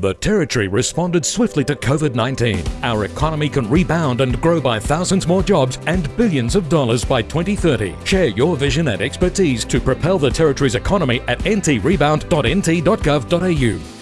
The Territory responded swiftly to COVID 19. Our economy can rebound and grow by thousands more jobs and billions of dollars by 2030. Share your vision and expertise to propel the Territory's economy at ntrebound.nt.gov.au.